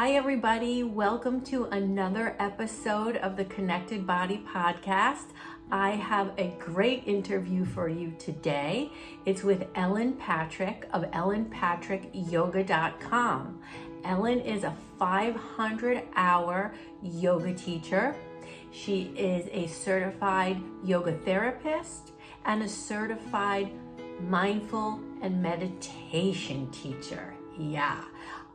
Hi, everybody. Welcome to another episode of the Connected Body Podcast. I have a great interview for you today. It's with Ellen Patrick of ellenpatrickyoga.com. Ellen is a 500 hour yoga teacher. She is a certified yoga therapist and a certified mindful and meditation teacher. Yeah.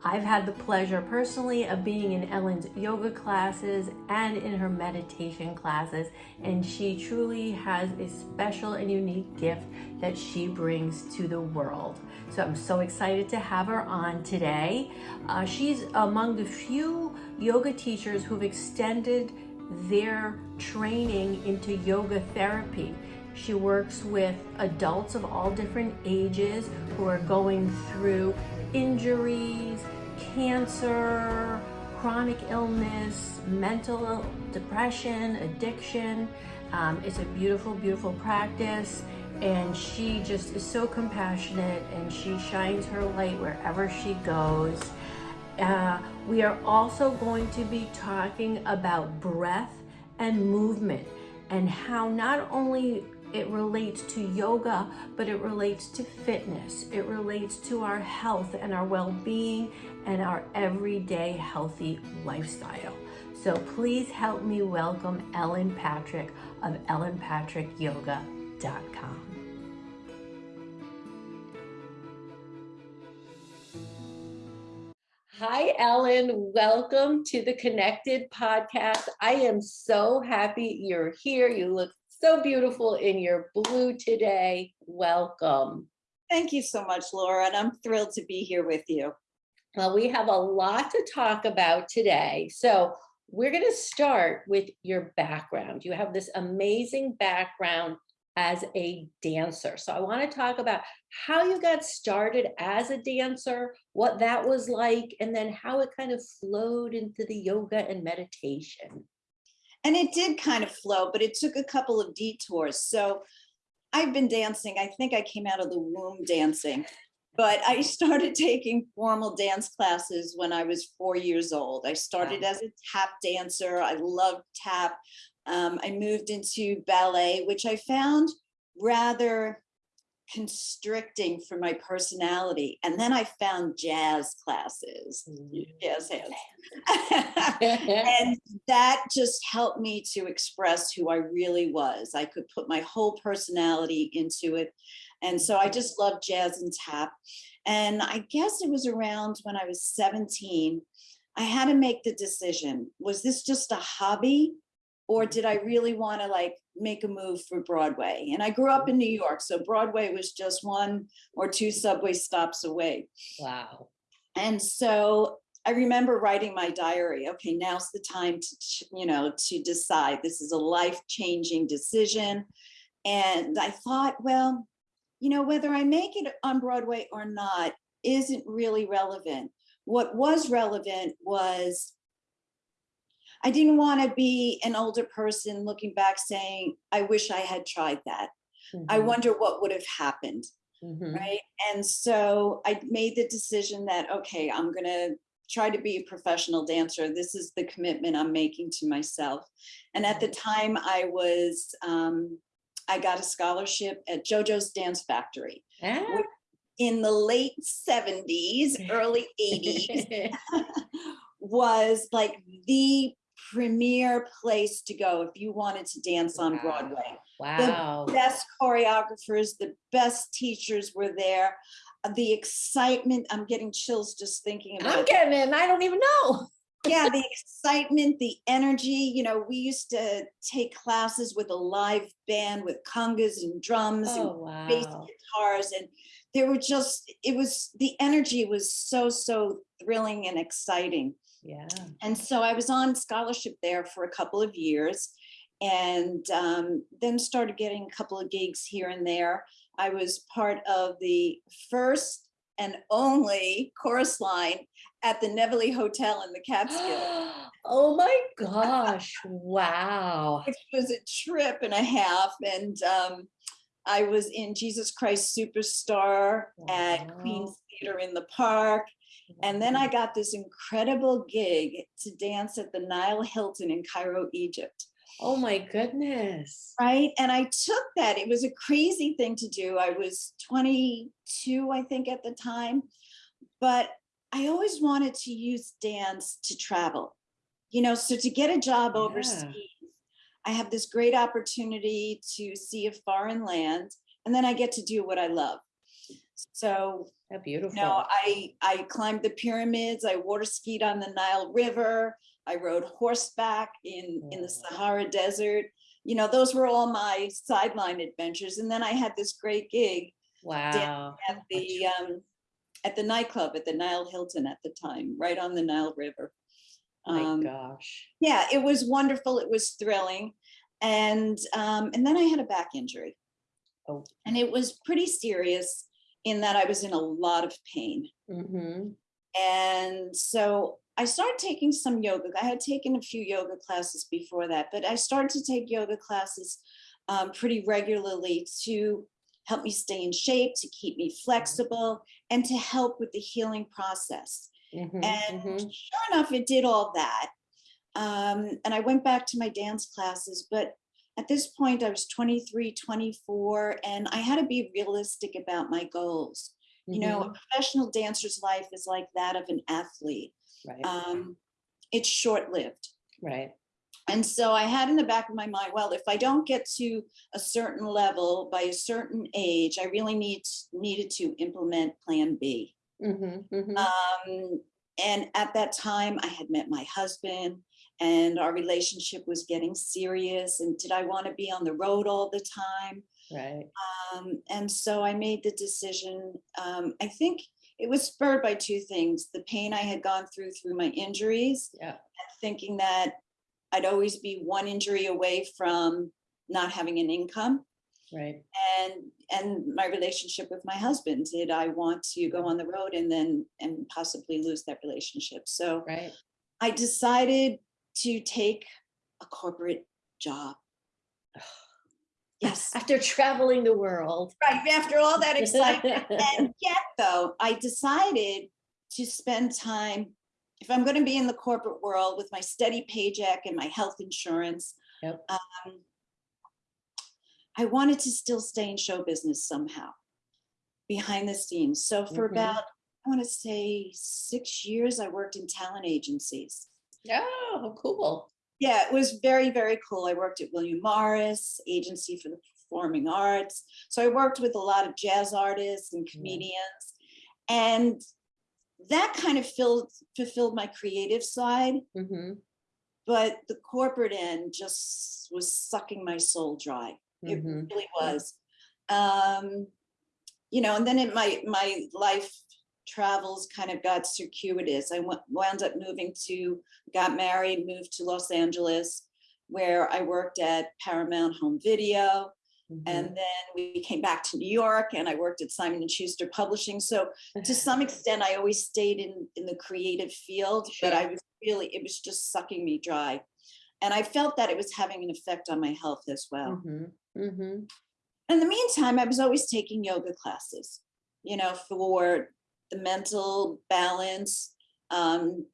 I've had the pleasure personally of being in Ellen's yoga classes and in her meditation classes, and she truly has a special and unique gift that she brings to the world. So I'm so excited to have her on today. Uh, she's among the few yoga teachers who've extended their training into yoga therapy. She works with adults of all different ages who are going through injuries, cancer, chronic illness, mental depression, addiction. Um, it's a beautiful, beautiful practice. And she just is so compassionate and she shines her light wherever she goes. Uh, we are also going to be talking about breath and movement and how not only it relates to yoga, but it relates to fitness. It relates to our health and our well-being and our everyday healthy lifestyle. So please help me welcome Ellen Patrick of ellenpatrickyoga.com. Hi, Ellen. Welcome to the Connected podcast. I am so happy you're here. You look so beautiful in your blue today. Welcome. Thank you so much, Laura, and I'm thrilled to be here with you. Well, we have a lot to talk about today. So we're going to start with your background. You have this amazing background as a dancer. So I want to talk about how you got started as a dancer, what that was like, and then how it kind of flowed into the yoga and meditation. And it did kind of flow, but it took a couple of detours. So I've been dancing. I think I came out of the womb dancing, but I started taking formal dance classes when I was four years old. I started wow. as a tap dancer. I loved tap. Um, I moved into ballet, which I found rather constricting for my personality. And then I found jazz classes, mm. jazz hands. and that just helped me to express who I really was. I could put my whole personality into it. And so I just loved jazz and tap. And I guess it was around when I was 17, I had to make the decision. Was this just a hobby or did I really want to like make a move for Broadway? And I grew up in New York, so Broadway was just one or two subway stops away. Wow. And so I remember writing my diary, okay, now's the time to, you know, to decide. This is a life-changing decision. And I thought, well, you know, whether I make it on Broadway or not isn't really relevant. What was relevant was I didn't want to be an older person looking back saying, I wish I had tried that. Mm -hmm. I mm-hmm. wonder what would have happened. Mm -hmm. Right. And so I made the decision that, okay, I'm going to try to be a professional dancer. This is the commitment I'm making to myself. And at the mm-hmm. time I was, um, I got a scholarship at JoJo's Dance Factory. Ah. In the late 70s, early 80s, was like the premier place to go if you wanted to dance on wow. Broadway. Wow. The best choreographers, the best teachers were there. Uh, the excitement, I'm getting chills just thinking about I'm getting it, I don't even know. yeah, the excitement, the energy, you know, we used to take classes with a live band with congas and drums oh, and wow. bass guitars. And there were just, it was, the energy was so, so thrilling and exciting. Yeah. And so I was on scholarship there for a couple of years and um, then started getting a couple of gigs here and there. I was part of the first and only chorus line at the Nevele Hotel in the Catskills. oh my gosh, wow. It was a trip and a half and um, I was in Jesus Christ Superstar wow. at Queen's Theater in the Park And then I got this incredible gig to dance at the Nile Hilton in Cairo, Egypt. Oh my goodness. Right. And I took that. It was a crazy thing to do. I was 22, I think, at the time. But I always wanted to use dance to travel. You know, so to get a job Yeah. overseas, I have this great opportunity to see a foreign land, and then I get to do what I love. So How beautiful. no, I, I climbed the pyramids, I water skied on the Nile River, I rode horseback in, in the Sahara Desert. You know, those were all my sideline adventures. And then I had this great gig Wow. at the, um, at the nightclub at the Nile Hilton at the time, right on the Nile River. My Um, gosh. yeah, it was wonderful. It was thrilling. And, um, and then I had a back injury. Oh. And it was pretty serious in that I was in a lot of pain. Mm-hmm. And so I started taking some yoga. I had taken a few yoga classes before that, but I started to take yoga classes um, pretty regularly to help me stay in shape, to keep me flexible, and to help with the healing process. Mm-hmm. And mm-hmm. sure enough, it did all that. Um, and I went back to my dance classes, but at this point, I was 23, 24, and I had to be realistic about my goals. You know, Mm-hmm. a professional dancer's life is like that of an athlete. Right. Um, it's short lived. right. And so I had in the back of my mind, well, if I don't get to a certain level by a certain age, I really need needed to implement plan B. Mm-hmm. Mm-hmm. Um, and at that time, I had met my husband and our relationship was getting serious. And did I want to be on the road all the time? right. Um, and so I made the decision. Um, I think it was spurred by two things the pain I had gone through through my injuries, Yeah. thinking that I'd always be one injury away from not having an income Right. and and my relationship with my husband did i want to go on the road and then and possibly lose that relationship so Right. i decided to take a corporate job yes After traveling the world. right after all that excitement and yet though i decided to spend time if i'm going to be in the corporate world with my steady paycheck and my health insurance Yep. um, i wanted to still stay in show business somehow behind the scenes so for Mhm. about i want to say six years i worked in talent agencies oh, cool. yeah, it was very, very cool. I worked at William Morris, Agency for the Performing Arts. So I worked with a lot of jazz artists and comedians. And that kind of filled, fulfilled my creative side, Mm-hmm. but the corporate end just was sucking my soul dry. It Mhm. really was. Um, you know, and then it, my my life travels kind of got circuitous. I wound up moving to, got married, moved to Los Angeles, where I worked at Paramount Home Video, Mhm. and then we came back to New York, and I worked at Simon and Schuster Publishing. So to some extent, I always stayed in in the creative field, but I was really it was just sucking me dry, and I felt that it was having an effect on my health as well Mhm. Mhm. in the meantime, I was always taking yoga classes, you know, for the mental balance, um,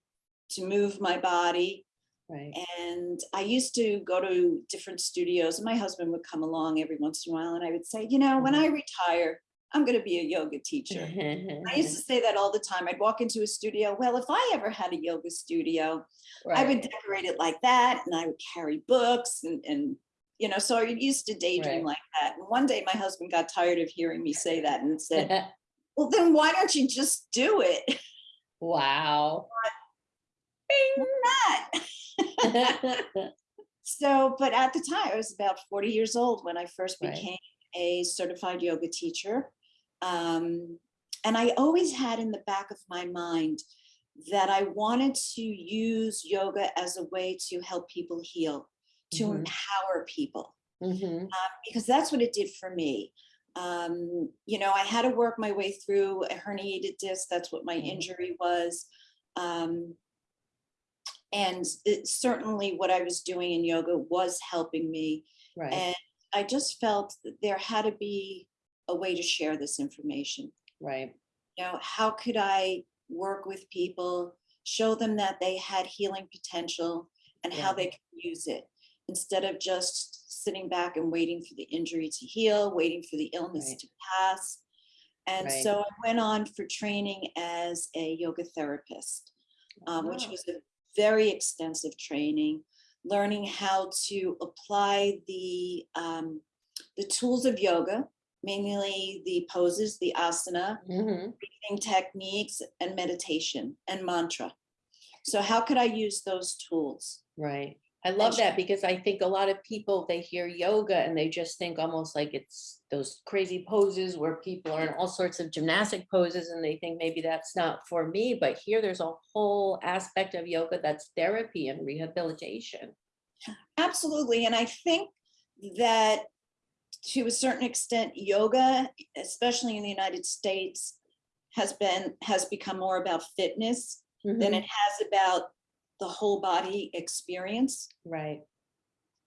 to move my body. Right. And I used to go to different studios, and my husband would come along every once in a while, and I would say, you know, when I retire, I'm going to be a yoga teacher. I used to say that all the time. I'd walk into a studio. Well, if I ever had a yoga studio, I would decorate it like that, and I would carry books and and you know. So I used to daydream Right. like that. And one day, my husband got tired of hearing me say that and said, "Well, then why don't you just do it?" wow. Not. so, but at the time, I was about forty years old when I first Right. became a certified yoga teacher. Um, and I always had in the back of my mind that I wanted to use yoga as a way to help people heal, to Mhm. empower people, Mhm. because that's what it did for me. Um, you know, I had to work my way through a herniated disc. That's what my Mhm. injury was. Um, and it, certainly what I was doing in yoga was helping me. Right. And I just felt that there had to be a way to share this information Right. you know how could i work with people, show them that they had healing potential and how they can use it instead of just sitting back and waiting for the injury to heal, waiting for the illness Right. to pass. And Right. so I went on for training as a yoga therapist, um, which was a very extensive training, learning how to apply the um, the tools of yoga, mainly the poses, the asana, Mhm. breathing techniques, and meditation and mantra. So how could I use those tools? Right. I love that because I think a lot of people, they hear yoga and they just think almost like it's those crazy poses where people are in all sorts of gymnastic poses and they think maybe that's not for me. But here there's a whole aspect of yoga that's therapy and rehabilitation. Absolutely. And I think that to a certain extent, yoga, especially in the United States, has been has become more about fitness than Mhm. it has about the whole body experience. Right.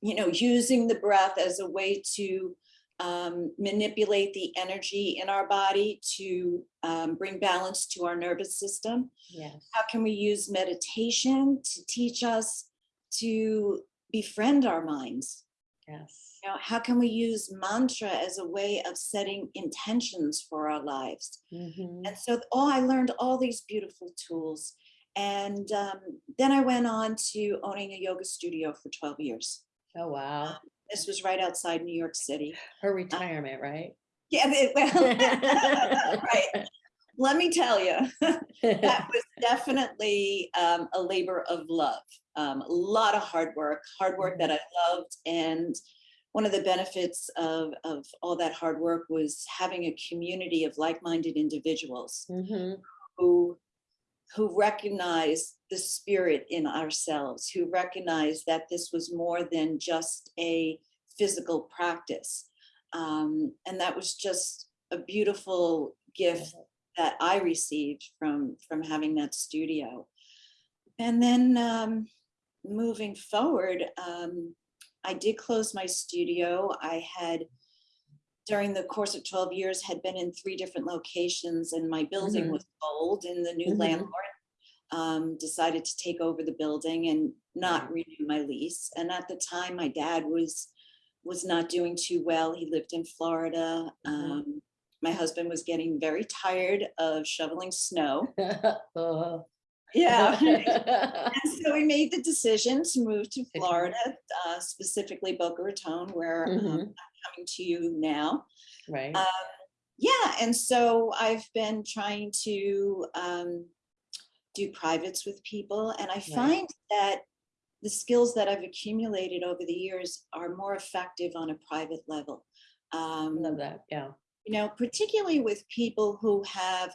You know, using the breath as a way to um, manipulate the energy in our body to um, bring balance to our nervous system. Yes. How can we use meditation to teach us to befriend our minds? Yes. You know, how can we use mantra as a way of setting intentions for our lives? Mhm. And so, oh, I learned all these beautiful tools. And um, then I went on to owning a yoga studio for 12 years. Oh, wow. This was right outside New York City. Her retirement, right? Yeah, it- well, right. Let me tell you, that was definitely um, a labor of love. Um, a lot of hard work, hard work that I loved. And one of the benefits of, of all that hard work was having a community of like-minded individuals Mhm. who who recognize the spirit in ourselves, who recognize that this was more than just a physical practice. Um, and that was just a beautiful gift that I received from from having that studio. And then um, moving forward, um, I did close my studio. I had during the course of 12 years had been in three different locations and my building Mhm. was sold and the new Mhm. landlord um, decided to take over the building and not renew my lease. And at the time, my dad was was not doing too well. He lived in Florida. Mhm. Um, my husband was getting very tired of shoveling snow. Oh. Yeah. And so we made the decision to move to Florida, uh, specifically Boca Raton, where um, Mhm. I'm coming to you now. Right. Uh, Yeah, and so I've been trying to um, do privates with people, and I find that the skills that I've accumulated over the years are more effective on a private level. Um, Love that. Yeah. you know, particularly with people who have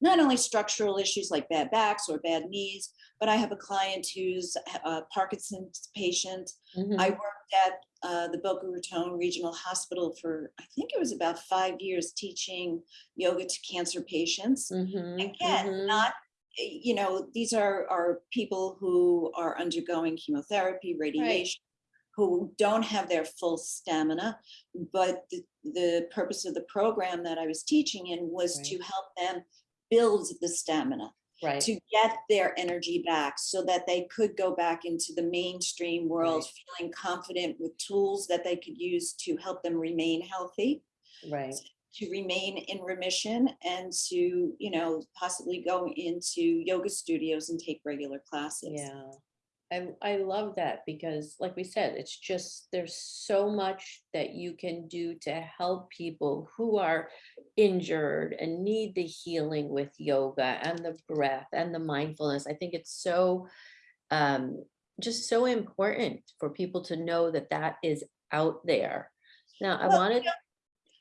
not only structural issues like bad backs or bad knees, but I have a client who's a Parkinson's patient. Mhm. I worked at uh, the Boca Raton Regional Hospital for, I think it was about five years, teaching yoga to cancer patients. Mhm, Again, mhm. not, eh, you know, these are, are people who are undergoing chemotherapy, radiation, who don't have their full stamina. But the, the purpose of the program that I was teaching in was Right. to help them build the stamina Right. to get their energy back so that they could go back into the mainstream world feeling confident with tools that they could use to help them remain healthy Right. to remain in remission and to you know possibly go into yoga studios and take regular classes Yeah. I, I love that because like we said, it's just, there's so much that you can do to help people who are injured and need the healing with yoga and the breath and the mindfulness. I think it's so, um, just so important for people to know that that is out there. Now, I Well, wanted, you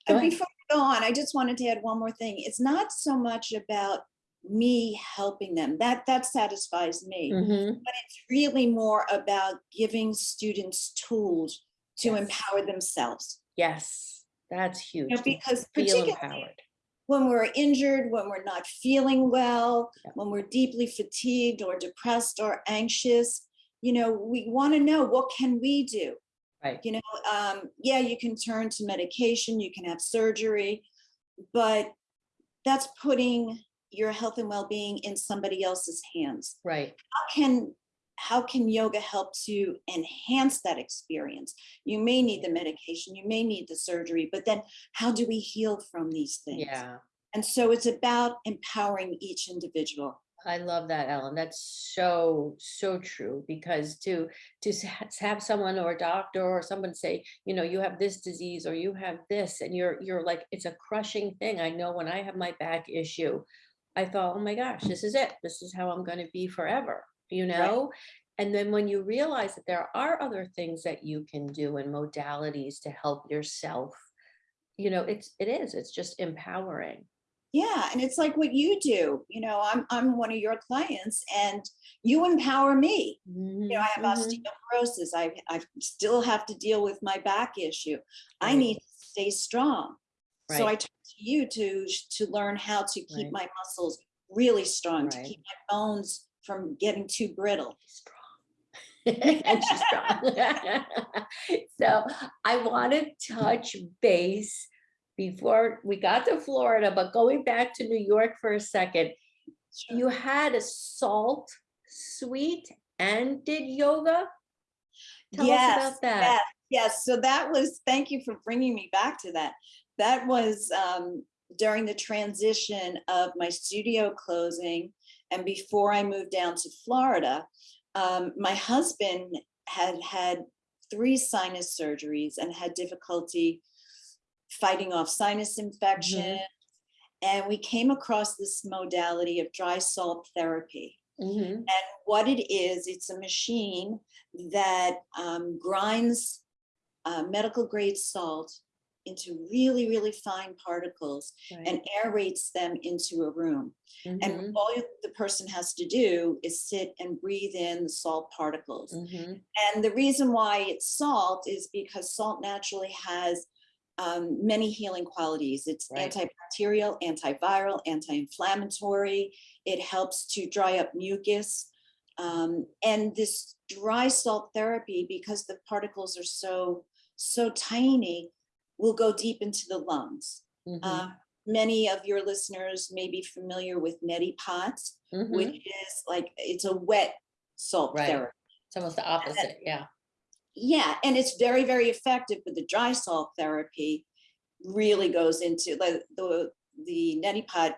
Go before we go on i just wanted to add one more thing it's not so much about me helping them that that satisfies me Mhm, but it's really more about giving students tools to Yes. empower themselves yes, that's huge. you know, because Feel particularly empowered. when we're injured, when we're not feeling well, Yeah. when we're deeply fatigued or depressed or anxious, you know, we want to know what can we do? Right. You know, um, yeah, you can turn to medication, you can have surgery, but that's putting your health and well-being in somebody else's hands. Right. How can how can yoga help to enhance that experience? You may need the medication, you may need the surgery, but then how do we heal from these things? Yeah. And so it's about empowering each individual. I love that, Ellen. That's so, so true because to, to have someone or a doctor or someone say, you know, you have this disease or you have this and you're, you're like, it's a crushing thing. I know when I have my back issue, I thought, oh my gosh, this is it. This is how I'm going to be forever, you know? And then when you realize that there are other things that you can do and modalities to help yourself, you know, it's, it is, it's just empowering. Yeah, and it's like what you do. You know, I'm I'm one of your clients and you empower me. You know, I have Mhm, osteoporosis. I I still have to deal with my back issue. I need to stay strong. So I Right. turn to you to to learn how to keep Right. my muscles really strong, to keep my bones from getting too brittle. strong. and she's strong. so I want to touch base before we got to Florida, but going back to New York for a second, you had a salt suite and did yoga. Tell Yes, us about that. Yes, yes. So that was, thank you for bringing me back to that. That was um, during the transition of my studio closing and before I moved down to Florida. Um, my husband had had three sinus surgeries and had difficulty fighting off sinus infection. And we came across this modality of dry salt therapy. Mhm, And what it is, it's a machine that um, grinds uh, medical grade salt into really, really fine particles right, and aerates them into a room. mhm, And all the person has to do is sit and breathe in the salt particles. mhm, And the reason why it's salt is because salt naturally has um, many healing qualities. It's Right. antibacterial, antiviral, anti-inflammatory. It helps to dry up mucus. Um, and this dry salt therapy, because the particles are so, so tiny, will go deep into the lungs. mhm, Uh, many of your listeners may be familiar with neti pots, mhm. which is like, it's a wet salt Right. therapy. It's almost the opposite. Yeah. Yeah, and it's very, very effective, but the dry salt therapy really goes into like the the neti pot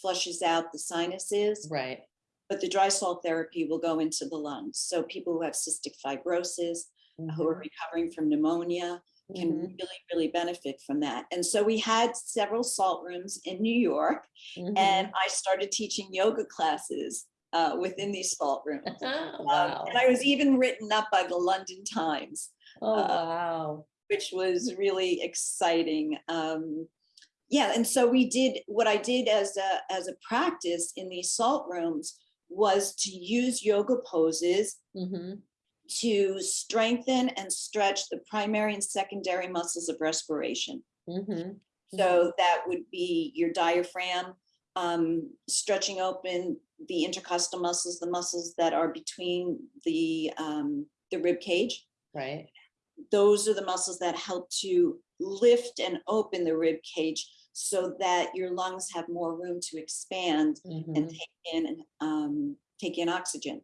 flushes out the sinuses, Right. but the dry salt therapy will go into the lungs. So people who have cystic fibrosis, who are recovering from pneumonia, can mhm, really, really benefit from that. And so we had several salt rooms in New York, mhm. and I started teaching yoga classes uh, within these salt rooms. Um, Wow. and I was even written up by the London Times. Oh, uh, wow. which was really exciting. Um, yeah, and so we did what I did as a as a practice in these salt rooms was to use yoga poses Mhm, to strengthen and stretch the primary and secondary muscles of respiration. mhm, So that would be your diaphragm, um, stretching open the intercostal muscles, the muscles that are between the um, the rib cage Right. those are the muscles that help to lift and open the rib cage so that your lungs have more room to expand and mhm, take in um, take in oxygen.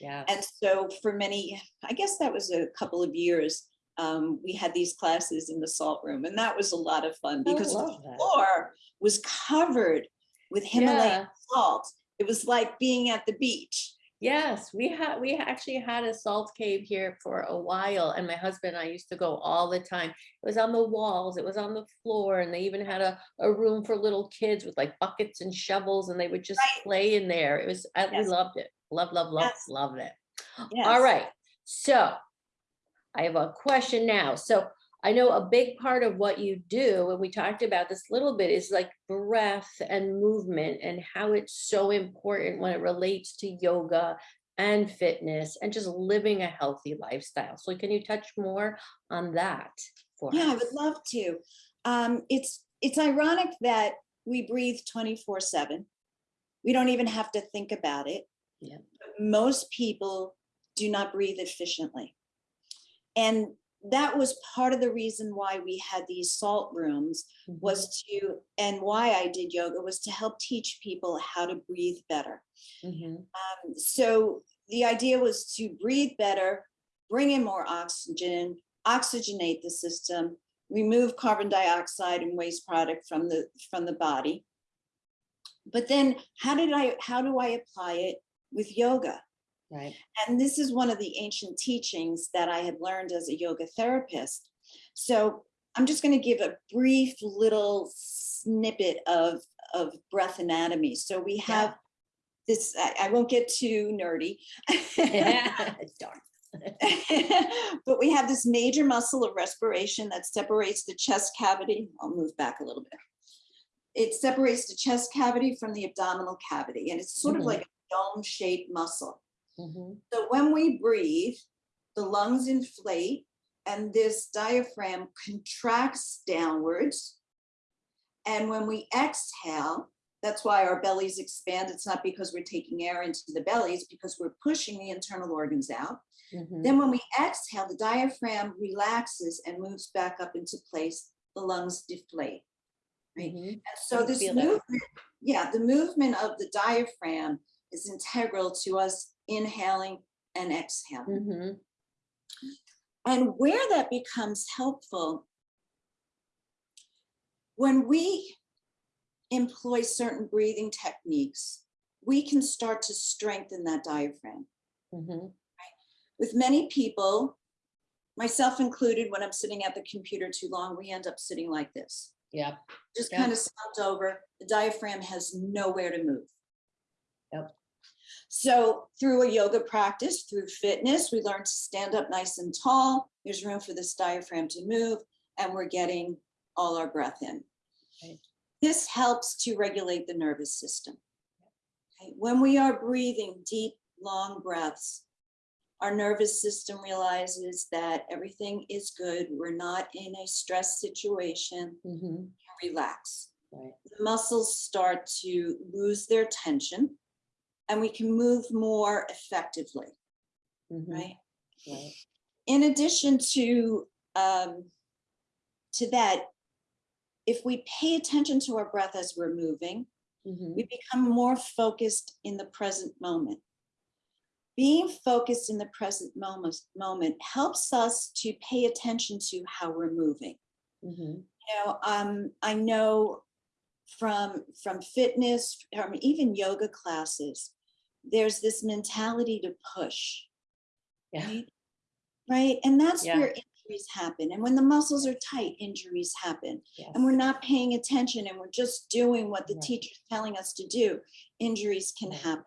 Yeah. And so for many, I guess that was a couple of years, um, we had these classes in the salt room, and that was a lot of fun because the that. floor was covered with Himalayan Yeah. salt. It was like being at the beach. Yes, we had, we actually had a salt cave here for a while and my husband and I used to go all the time. It was on the walls, it was on the floor and they even had a, a room for little kids with like buckets and shovels and they would just Right. play in there. It was, I, we loved it. Love, love, love, Yes. loved it. All Yes. right, so I have a question now. So I know a big part of what you do, and we talked about this a little bit, is like breath and movement and how it's so important when it relates to yoga and fitness and just living a healthy lifestyle. So can you touch more on that for Yeah, I would love to. Um, it's it's ironic that we breathe 24 7. We don't even have to think about it. Yeah. Most people do not breathe efficiently. And that was part of the reason why we had these salt rooms Mhm. was to, and why I did yoga was to help teach people how to breathe better. Mhm. Um, so the idea was to breathe better, bring in more oxygen, oxygenate the system, remove carbon dioxide and waste product from the from the body. But then how did I how do I apply it with yoga? Right. And this is one of the ancient teachings that I had learned as a yoga therapist. So I'm just going to give a brief little snippet of, of breath anatomy. So we have this, I, I won't get too nerdy. Darn. but we have this major muscle of respiration that separates the chest cavity. I'll move back a little bit. It separates the chest cavity from the abdominal cavity, and it's sort of Mhm. like a dome shaped muscle. Mhm. So when we breathe, the lungs inflate and this diaphragm contracts downwards. And when we exhale, that's why our bellies expand. It's not because we're taking air into the bellies, because we're pushing the internal organs out. Mhm. Then when we exhale, the diaphragm relaxes and moves back up into place. The lungs deflate. Right. Mhm. And so this feel that. movement, yeah, the movement of the diaphragm is integral to us inhaling and exhaling. Mhm. And where that becomes helpful, when we employ certain breathing techniques, we can start to strengthen that diaphragm. Mhm. With many people, myself included, when I'm sitting at the computer too long, we end up sitting like this. Yeah. just Yeah. kind of slumped over. The diaphragm has nowhere to move. Yep. So through a yoga practice, through fitness, we learn to stand up nice and tall. There's room for this diaphragm to move, and we're getting all our breath in. Right. This helps to regulate the nervous system. Okay, When we are breathing deep, long breaths, our nervous system realizes that everything is good. We're not in a stress situation Mhm. relax. Right. The muscles start to lose their tension and we can move more effectively, Mhm. right? Right. In addition to, um, to that, if we pay attention to our breath as we're moving, Mhm. we become more focused in the present moment. Being focused in the present moment, moment helps us to pay attention to how we're moving. Mhm. you know, um, I know from from fitness, from even yoga classes, there's this mentality to push, Yeah. right? Right, and that's Yeah. where injuries happen. And when the muscles are tight, injuries happen. Yes. And we're not paying attention, and we're just doing what the Right. teacher's telling us to do. Injuries can happen.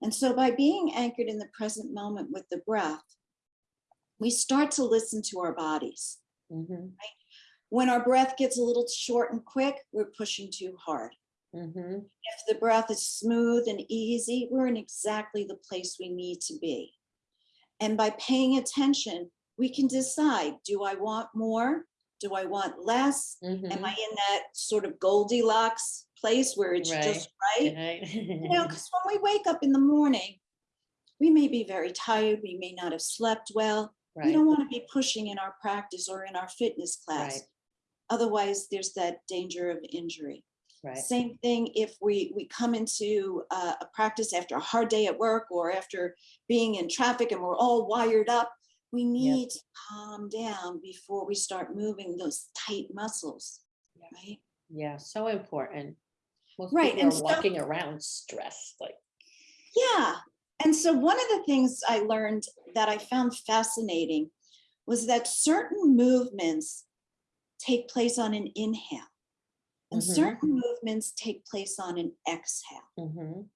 And so, by being anchored in the present moment with the breath, we start to listen to our bodies Mhm. when our breath gets a little short and quick, we're pushing too hard. Mhm. If the breath is smooth and easy, we're in exactly the place we need to be. And by paying attention, we can decide do I want more? Do I want less? Am Mhm. I in that sort of Goldilocks place where it's just right? Right. You know, because when we wake up in the morning, we may be very tired, we may not have slept well. We don't want to be pushing in our practice or in our fitness class. Right. Otherwise, there's that danger of injury. Right. Same thing if we we come into uh, a practice after a hard day at work or after being in traffic and we're all wired up. We need to calm down before we start moving those tight muscles, Yeah. right? Yeah. So important. Most Right, and so- walking around stressed. Like. Yeah. And so one of the things I learned that I found fascinating was that certain movements take place on an inhale and Mhm. certain movements take place on an exhale. Mhm.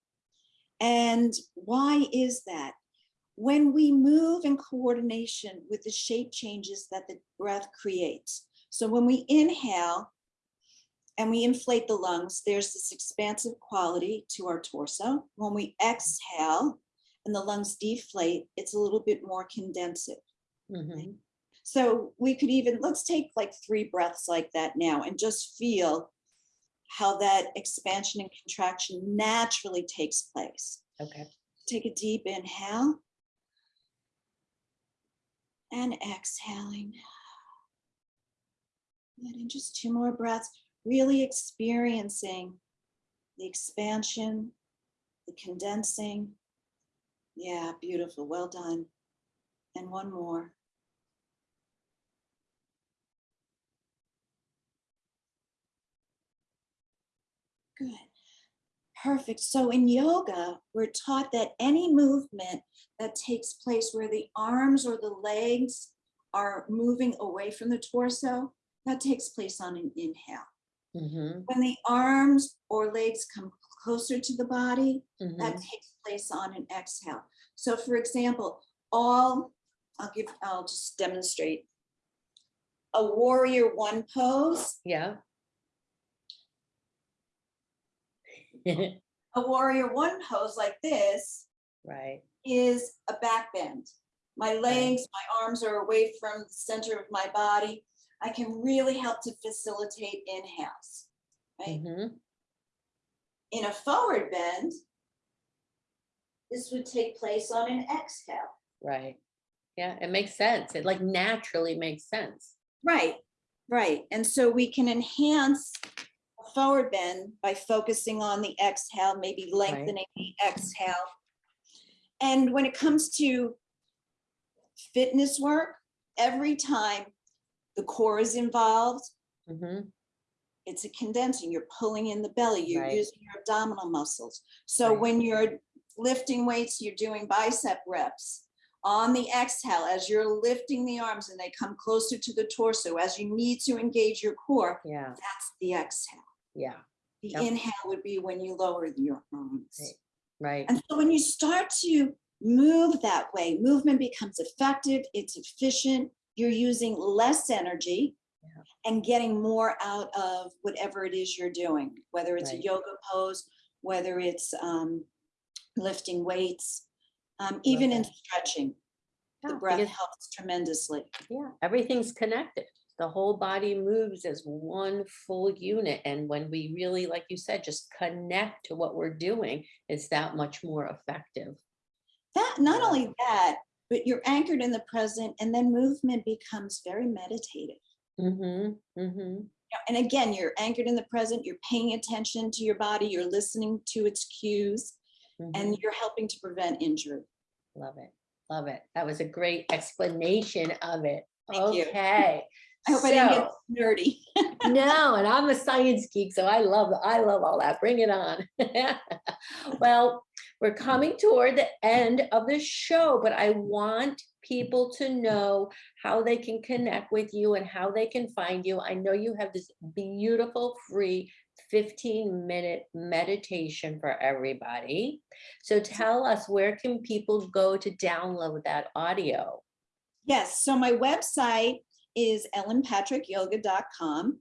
And why is that? When we move in coordination with the shape changes that the breath creates. So when we inhale and we inflate the lungs, there's this expansive quality to our torso. When we exhale and the lungs deflate, it's a little bit more condensive. Mhm. So we could even, let's take like three breaths like that now and just feel how that expansion and contraction naturally takes place. Okay. Take a deep inhale. and exhaling. And just two more breaths, really experiencing the expansion, the condensing. Yeah, beautiful, well done. And one more. Good. Perfect. So in yoga, we're taught that any movement that takes place where the arms or the legs are moving away from the torso, that takes place on an inhale. Mhm, When the arms or legs come closer to the body, that mhm. takes place on an exhale. So for example, all, I'll give, I'll just demonstrate. A warrior one pose, Yeah. a warrior one pose like this Right, is a back bend. My legs, my arms are away from the center of my body. I can really help to facilitate inhales, right? mhm, In a forward bend, this would take place on an exhale. right. Yeah, it makes sense. It like naturally makes sense. Right, right. And so we can enhance forward bend by focusing on the exhale, maybe lengthening the exhale. And when it comes to fitness work, every time the core is involved, Mhm, it's a condensing, you're pulling in the belly, you're Right. using your abdominal muscles. So Right. when you're lifting weights, you're doing bicep reps. On the exhale, as you're lifting the arms and they come closer to the torso, as you need to engage your core, Yeah, that's the exhale. Yeah, The Yep. inhale would be when you lower your arms. Right. right. And so when you start to move that way, movement becomes effective, it's efficient, you're using less energy Yeah. and getting more out of whatever it is you're doing, whether it's a yoga pose, whether it's um, lifting weights, um, even in that. stretching. The breath helps tremendously. Yeah, everything's connected. The whole body moves as one full unit. And when we really, like you said, just connect to what we're doing, it's that much more effective. That, not only that, but you're anchored in the present and then movement becomes very meditative. Mm-hmm, mm-hmm. And again, you're anchored in the present, you're paying attention to your body, you're listening to its cues, mm-hmm. and you're helping to prevent injury. Love it, love it. That was a great explanation of it. Thank. Okay. I hope I didn't get nerdy. No, and I'm a science geek, so I love, I love all that. Bring it on. Well, we're coming toward the end of the show, but I want people to know how they can connect with you and how they can find you. I know you have this beautiful free 15 minute meditation for everybody. So tell us where can people go to download that audio? Yes, so my website is ellenpatrickyoga.com.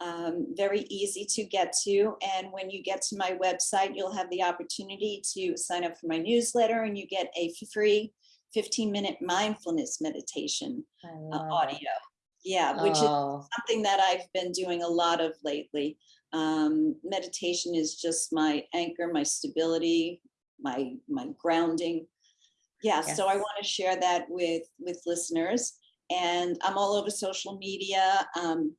Um, very easy to get to. And when you get to my website, you'll have the opportunity to sign up for my newsletter and you get a free 15 minute mindfulness meditation uh, audio. Yeah, which is Oh, something that I've been doing a lot of lately. Um, meditation is just my anchor, my stability, my my grounding. Yeah, so I want to share that with with listeners, and I'm all over social media. Um,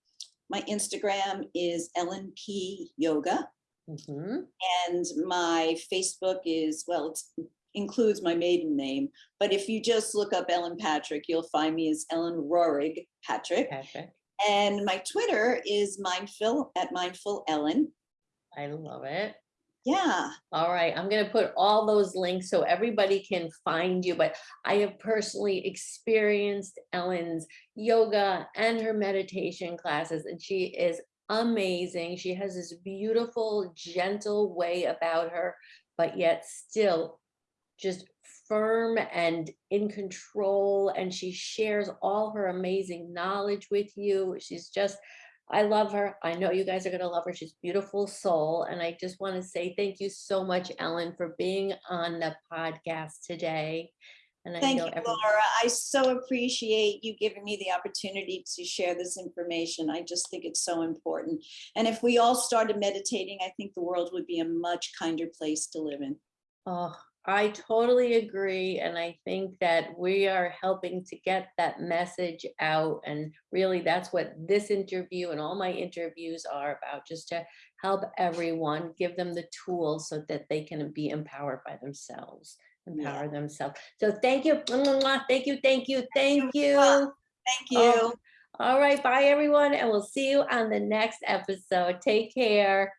my Instagram is Ellen P Yoga, mhm. and my Facebook is well, it includes my maiden name. But if you just look up Ellen Patrick, you'll find me as Ellen Rorig Patrick. Patrick, And my Twitter is mindful at mindful Ellen. I love it. Yeah, All right, I'm gonna put all those links so everybody can find you, but I have personally experienced Ellen's yoga and her meditation classes, and she is amazing. She has this beautiful, gentle way about her, but yet still just firm and in control, and she shares all her amazing knowledge with you. She's just I love her. I know you guys are going to love her. She's a beautiful soul. And I just want to say thank you so much, Ellen, for being on the podcast today. And I thank know you, Laura. I so appreciate you giving me the opportunity to share this information. I just think it's so important. And if we all started meditating, I think the world would be a much kinder place to live in. Oh, I totally agree. And I think that we are helping to get that message out. And really, that's what this interview and all my interviews are about, just to help everyone, give them the tools so that they can be empowered by themselves, Yeah. empower themselves. So thank you. Thank you, thank you, thank you. Thank Oh, you. All right, bye, everyone, and we'll see you on the next episode. Take care.